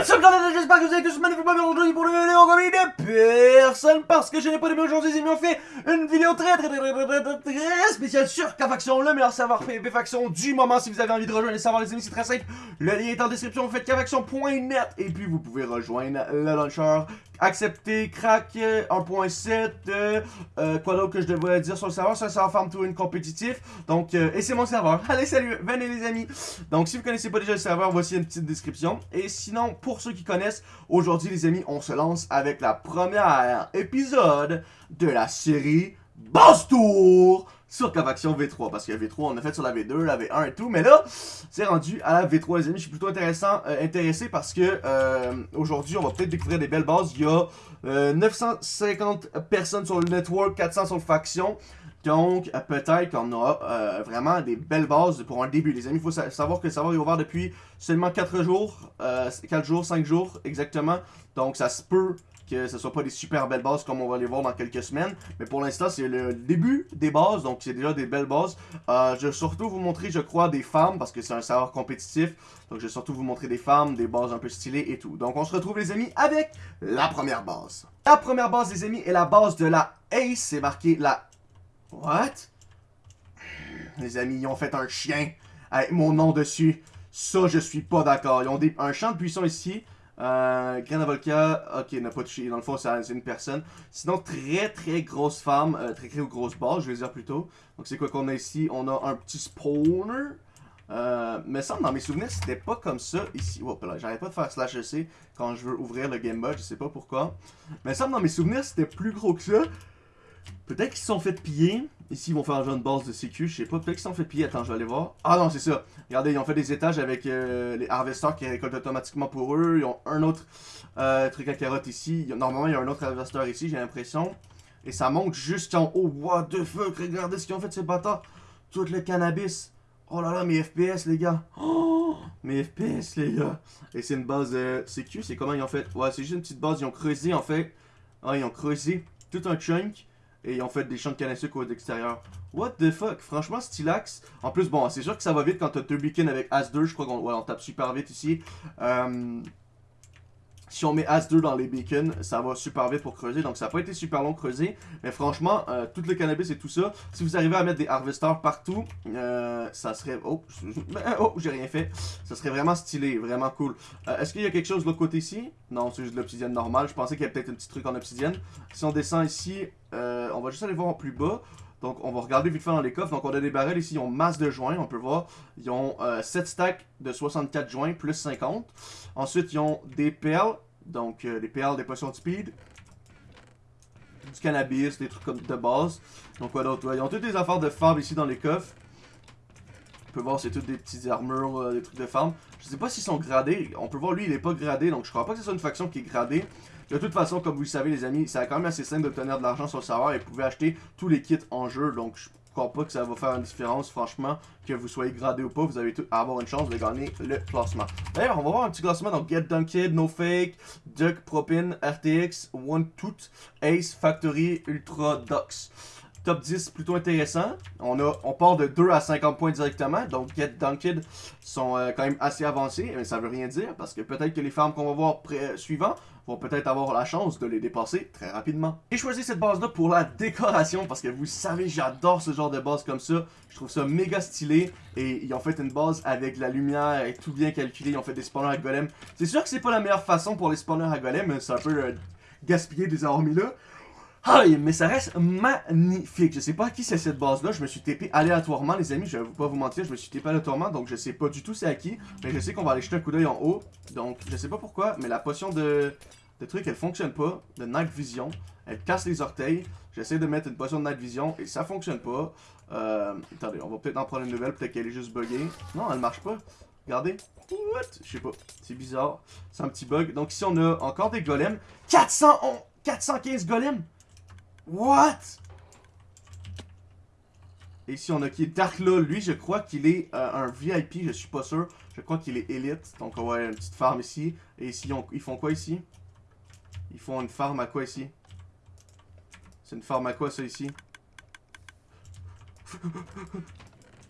What's up, j'espère que vous allez tous magnifiquement bien aujourd'hui pour une vidéo il est personne parce que je n'ai pas de aujourd'hui, amis, on fait une vidéo très très très très très très, très spéciale sur K-Faction, le meilleur savoir PvP Faction du moment. Si vous avez envie de rejoindre les savoirs, les amis, c'est très simple. Le lien est en description, vous faites kfaction.net et puis vous pouvez rejoindre le launcher accepter, crack 1.7, euh, euh, quoi d'autre que je devrais dire sur le serveur, c'est un serveur Farm to Win compétitif, donc, euh, et c'est mon serveur, allez salut, venez les amis, donc si vous connaissez pas déjà le serveur, voici une petite description, et sinon, pour ceux qui connaissent, aujourd'hui les amis, on se lance avec la première épisode de la série Boss Tour sur Cavaction V3. Parce que V3, on a fait sur la V2, la V1 et tout. Mais là, c'est rendu à la V3, les amis. Je suis plutôt intéressant, euh, intéressé parce que euh, aujourd'hui, on va peut-être découvrir des belles bases. Il y a 950 euh, personnes sur le network, 400 sur le faction. Donc, peut-être qu'on a vraiment des belles bases pour un début, les amis. Il faut savoir que le serveur est ouvert depuis seulement 4 jours, 4 jours, 5 jours exactement. Donc, ça se peut que ce soit pas des super belles bases comme on va les voir dans quelques semaines. Mais pour l'instant, c'est le début des bases, donc c'est déjà des belles bases. Euh, je vais surtout vous montrer, je crois, des femmes, parce que c'est un serveur compétitif. Donc je vais surtout vous montrer des femmes, des bases un peu stylées et tout. Donc on se retrouve, les amis, avec la première base. La première base, les amis, est la base de la Ace. C'est marqué la... What? Les amis, ils ont fait un chien avec mon nom dessus. Ça, je suis pas d'accord. Ils ont un champ de puissance ici. Euh, Grain Volca, ok, n'a pas touché. Dans le fond, c'est une personne. Sinon, très très grosse femme, euh, très très grosse base, je vais dire plutôt. Donc, c'est quoi qu'on a ici? On a un petit spawner. Euh, mais ça, dans mes souvenirs, c'était pas comme ça ici. Hop là, j'arrête pas de faire slash EC quand je veux ouvrir le game mode, je sais pas pourquoi. Mais ça, dans mes souvenirs, c'était plus gros que ça. Peut-être qu'ils se sont fait piller. Ici, ils vont faire un jeu de base de sécu, je sais pas. Peut-être qu'ils sont fait piller. Attends, je vais aller voir. Ah non, c'est ça. Regardez, ils ont fait des étages avec euh, les harvesters qui récoltent automatiquement pour eux. Ils ont un autre euh, truc à carotte ici. Normalement, il y a un autre harvester ici, j'ai l'impression. Et ça monte juste en haut. What the fuck? Regardez ce qu'ils ont fait, ces bâtards. Tout le cannabis. Oh là là, mes FPS, les gars. Oh, mes FPS, les gars. Et c'est une base de sécu. C'est comment ils ont fait? Ouais, c'est juste une petite base. Ils ont creusé, en fait. Ah, ils ont creusé tout un chunk. Et ils ont fait des champs de canne à sucre. What the fuck? Franchement, Stylax. En plus, bon, c'est sûr que ça va vite quand t'as deux beacons avec As2. Je crois qu'on ouais, on tape super vite ici. Euh, si on met As2 dans les beacons, ça va super vite pour creuser. Donc ça n'a pas été super long creuser. Mais franchement, euh, tout le cannabis et tout ça, si vous arrivez à mettre des harvesters partout, euh, ça serait... Oh, oh j'ai rien fait. Ça serait vraiment stylé, vraiment cool. Est-ce qu'il y a quelque chose de l'autre côté ici? Non, c'est juste de l'obsidienne normale. Je pensais qu'il y avait peut-être un petit truc en obsidienne. Si on descend ici, on va juste aller voir en plus bas. Donc, on va regarder vite fait dans les coffres. Donc, on a des barrels ici, ils ont masse de joints, on peut voir. Ils ont 7 stacks de 64 joints, plus 50. Ensuite, ils ont des perles. Donc, euh, des perles, des potions de speed. Du cannabis, des trucs comme de base. Donc, quoi d'autre? ils ont toutes des affaires de femmes ici dans les coffres. On peut voir, c'est toutes des petites armures, euh, des trucs de femmes. Je sais pas s'ils sont gradés. On peut voir, lui, il est pas gradé. Donc, je crois pas que ce une faction qui est gradée. De toute façon, comme vous le savez, les amis, c'est quand même assez simple d'obtenir de l'argent sur le serveur. Et vous pouvez acheter tous les kits en jeu. Donc, je crois pas que ça va faire une différence, franchement, que vous soyez gradé ou pas, vous avez à avoir une chance de gagner le classement. D'ailleurs, on va voir un petit classement, donc Get Dunked, No Fake, Duck, Propin, RTX, One Toot, Ace, Factory, Ultra, Dux. Top 10 plutôt intéressant. On, a, part de 2 à 50 points directement. Donc Get Dunked sont euh, quand même assez avancés. Mais ça veut rien dire parce que peut-être que les farms qu'on va voir suivant vont peut-être avoir la chance de les dépasser très rapidement. J'ai choisi cette base-là pour la décoration parce que vous savez, j'adore ce genre de base comme ça. Je trouve ça méga stylé et ils ont fait une base avec la lumière et tout bien calculé. Ils ont fait des spawners à golem. C'est sûr que c'est pas la meilleure façon pour les spawners à golem, c'est un peu euh, gaspillé de les avoir mis là. Aïe, mais ça reste magnifique. Je sais pas à qui c'est cette base-là. Je me suis TP aléatoirement, les amis. Je vais pas vous mentir, je me suis TP aléatoirement. Donc, je sais pas du tout c'est à qui. Mais je sais qu'on va aller jeter un coup d'œil en haut. Donc, je sais pas pourquoi. Mais la potion de, de truc, elle fonctionne pas. De Night Vision. Elle casse les orteils. J'essaie de mettre une potion de Night Vision et ça fonctionne pas. Euh, attendez, on va peut-être en prendre une nouvelle. Peut-être qu'elle est juste buggée. Non, elle marche pas. Regardez. What? Je sais pas. C'est bizarre. C'est un petit bug. Donc ici, on a encore des golems. 411, 415 golems! What? Et ici, on a qui est Darkla. Lui, je crois qu'il est euh, un VIP. Je suis pas sûr. Je crois qu'il est élite. Donc, on va avoir une petite farm ici. Et ici, ils font quoi ici? Ils font une farm à quoi ici? C'est une farm à quoi, ça, ici?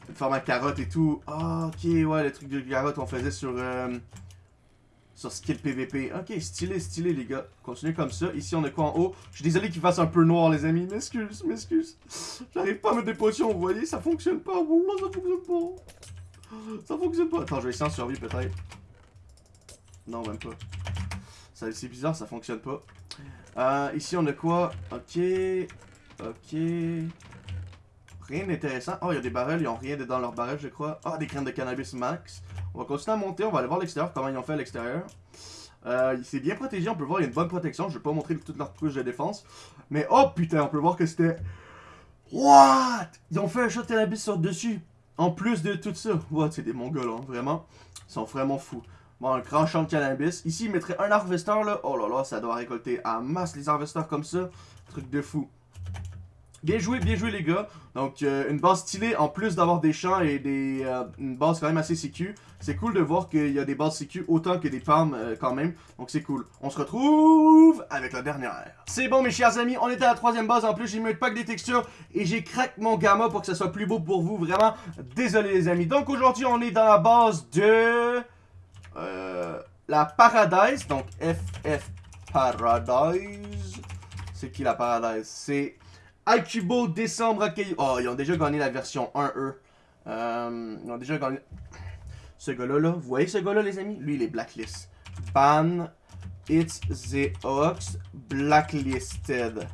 une farm à carottes et tout. Ah, ok, ouais, le truc de carottes qu'on faisait sur... Euh, sur skill PVP. Ok, stylé, stylé, les gars. Continuez comme ça. Ici, on a quoi en haut? Je suis désolé qu'il fasse un peu noir, les amis. M'excuse, m'excuse. J'arrive pas à mettre des potions, vous voyez? Ça fonctionne pas. Wallah, ça fonctionne pas. Ça fonctionne pas. Attends, je vais essayer en survie, peut-être. Non, même pas. C'est bizarre, ça fonctionne pas. Euh, ici, on a quoi? Ok. Ok. Rien d'intéressant. Oh, il y a des barrels, ils ont rien dans leurs barrels, je crois. Ah, des graines de cannabis max. On va continuer à monter, on va aller voir l'extérieur, comment ils ont fait à l'extérieur. Euh, c'est bien protégé, on peut voir, il y a une bonne protection. Je vais pas montrer toute leur couche de défense. Mais oh putain, on peut voir que c'était... What? Ils ont fait un shot cannabis sur dessus. En plus de tout ça. What? C'est des mongols, hein, vraiment. Ils sont vraiment fous. Bon, un grand champ de cannabis. Ici, ils mettraient un harvester, là. Oh là là, ça doit récolter à masse les harvesters comme ça. Truc de fou. Bien joué, bien joué les gars. Donc euh, une base stylée en plus d'avoir des champs et des euh, une base quand même assez sécu. C'est cool de voir qu'il y a des bases sécu autant que des farms euh, quand même. Donc c'est cool. On se retrouve avec la dernière. C'est bon mes chers amis, on était à la troisième base. En plus j'ai mis un pack des textures et j'ai craqué mon gamma pour que ça soit plus beau pour vous. Vraiment, désolé les amis. Donc aujourd'hui on est dans la base de... la Paradise. Donc FF Paradise. C'est qui la Paradise? C'est Alcubo, décembre. Oh, ils ont déjà gagné la version 1, eux. Euh, ils ont déjà gagné. Ce gars-là, là, vous voyez ce gars-là, les amis? Lui, il est blacklist. Ban, It's the Ox, blacklisted.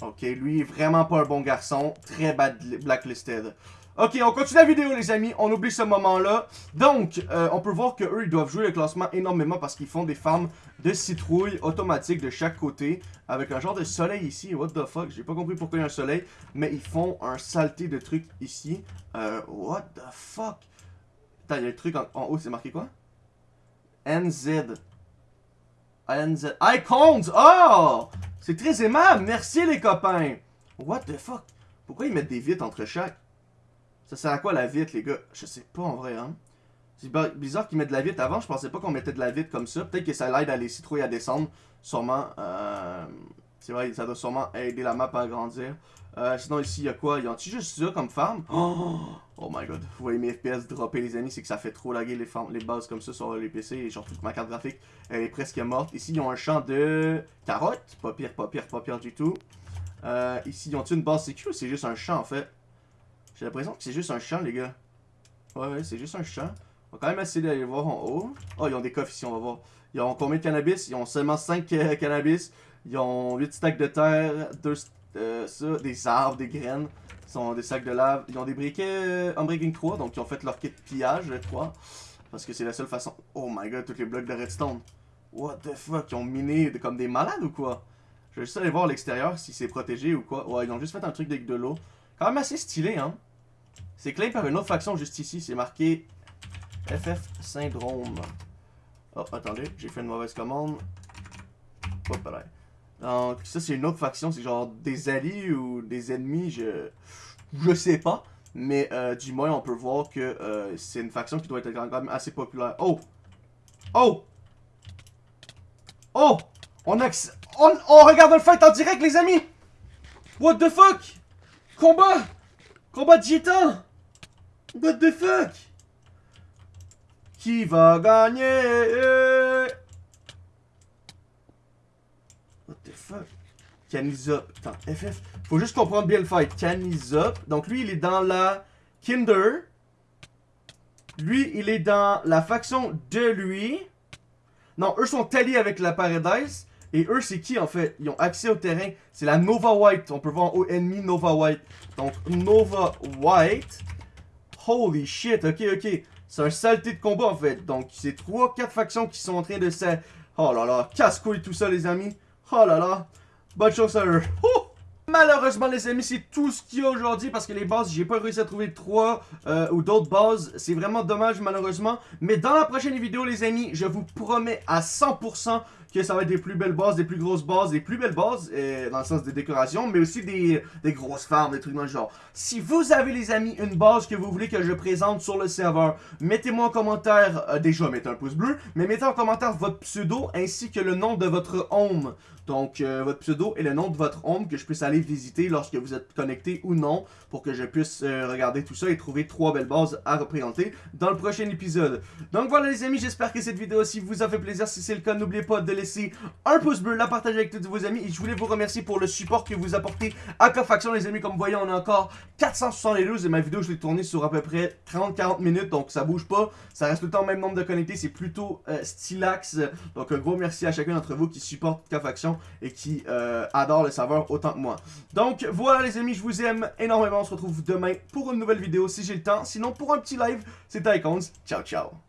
Ok, lui, est vraiment pas un bon garçon. Très bad blacklisted. Ok, on continue la vidéo les amis, on oublie ce moment-là. Donc, euh, on peut voir que eux ils doivent jouer le classement énormément parce qu'ils font des farms de citrouilles automatiques de chaque côté. Avec un genre de soleil ici, what the fuck, j'ai pas compris pourquoi il y a un soleil. Mais ils font un saleté de trucs ici. Euh, what the fuck? Attends, il y a un truc en, haut, c'est marqué quoi? NZ. NZ. Icons! Oh! C'est très aimable, merci les copains! What the fuck? Pourquoi ils mettent des vitres entre chaque? Ça sert à quoi la vitre, les gars? Je sais pas en vrai, hein. C'est bizarre qu'ils mettent de la vitre avant. Je pensais pas qu'on mettait de la vitre comme ça. Peut-être que ça l'aide à les citrouilles à descendre. Sûrement. Euh... C'est vrai, ça doit sûrement aider la map à grandir. Euh, sinon, ici, il y a quoi? Y a juste ça comme farm? Oh, oh my god. Vous voyez mes FPS dropper, les amis. C'est que ça fait trop laguer les, les bases comme ça sur les PC. Et genre, toute ma carte graphique, elle est presque morte. Ici, ils ont un champ de carottes. Pas pire, pas pire, pas pire du tout. Euh, ici, ils ont une base sécu c'est juste un champ, en fait? J'ai l'impression que c'est juste un champ, les gars. Ouais, ouais, c'est juste un champ. On va quand même essayer d'aller voir en haut. Oh, ils ont des coffres ici, on va voir. Ils ont combien de cannabis? Ils ont seulement 5 euh, cannabis. Ils ont 8 stacks de terre, 2 euh, ça, des arbres, des graines. Ils ont des sacs de lave. Ils ont des briquets euh, Unbreaking 3, donc ils ont fait leur kit pillage, je crois. Parce que c'est la seule façon. Oh my god, tous les blocs de redstone. What the fuck, ils ont miné comme des malades ou quoi? Je vais juste aller voir l'extérieur si c'est protégé ou quoi. Ouais, ils ont juste fait un truc avec de l'eau. Quand même assez stylé, hein. C'est claim par une autre faction juste ici. C'est marqué FF Syndrome. Oh, attendez, j'ai fait une mauvaise commande. Donc, ça, c'est une autre faction. C'est genre des alliés ou des ennemis. Je, je sais pas. Mais euh, du moins, on peut voir que euh, c'est une faction qui doit être quand même assez populaire. Oh! Oh! Oh! On, on, on regarde le fight en direct, les amis! What the fuck? Combat! Combat de What the fuck Qui va gagner? What the fuck? Canizop. Attends, FF. Faut juste comprendre bien le fight. Canizop. Donc lui, il est dans la Kinder. Lui, il est dans la faction de lui. Non, eux sont alliés avec la Paradise. Et eux, c'est qui en fait? Ils ont accès au terrain. C'est la Nova White. On peut voir en haut ennemi Nova White. Donc Nova White. Holy shit, ok, ok. C'est un saleté de combat en fait. Donc c'est 3-4 factions qui sont en train de se... Oh là là, casse-couille tout ça les amis. Oh là là. Bonne chance à eux. Malheureusement les amis, c'est tout ce qu'il y a aujourd'hui parce que les bases, j'ai pas réussi à trouver 3 euh, ou d'autres bases. C'est vraiment dommage malheureusement. Mais dans la prochaine vidéo les amis, je vous promets à 100% que ça va être des plus belles bases, des plus grosses bases, des plus belles bases, euh, dans le sens des décorations, mais aussi des, des grosses farms, des trucs dans le genre. Si vous avez, les amis, une base que vous voulez que je présente sur le serveur, mettez-moi en commentaire, euh, déjà, mettez un pouce bleu, mais mettez en commentaire votre pseudo ainsi que le nom de votre home. Donc, euh, votre pseudo et le nom de votre home que je puisse aller visiter lorsque vous êtes connecté ou non pour que je puisse regarder tout ça et trouver trois belles bases à représenter dans le prochain épisode. Donc voilà les amis, j'espère que cette vidéo aussi vous a fait plaisir. Si c'est le cas, n'oubliez pas de laisser un pouce bleu, la partager avec tous vos amis et je voulais vous remercier pour le support que vous apportez à Cofaction les amis. Comme vous voyez, on a encore 472 et ma vidéo je l'ai tournée sur à peu près 30-40 minutes donc ça bouge pas. Ça reste tout le temps le même nombre de connectés, c'est plutôt euh, stylax. Donc un gros merci à chacun d'entre vous qui supporte Cofaction et qui euh, adore le serveur autant que moi. Donc voilà les amis, je vous aime énormément. On se retrouve demain pour une nouvelle vidéo si j'ai le temps. Sinon pour un petit live, c'est Icons. Ciao ciao.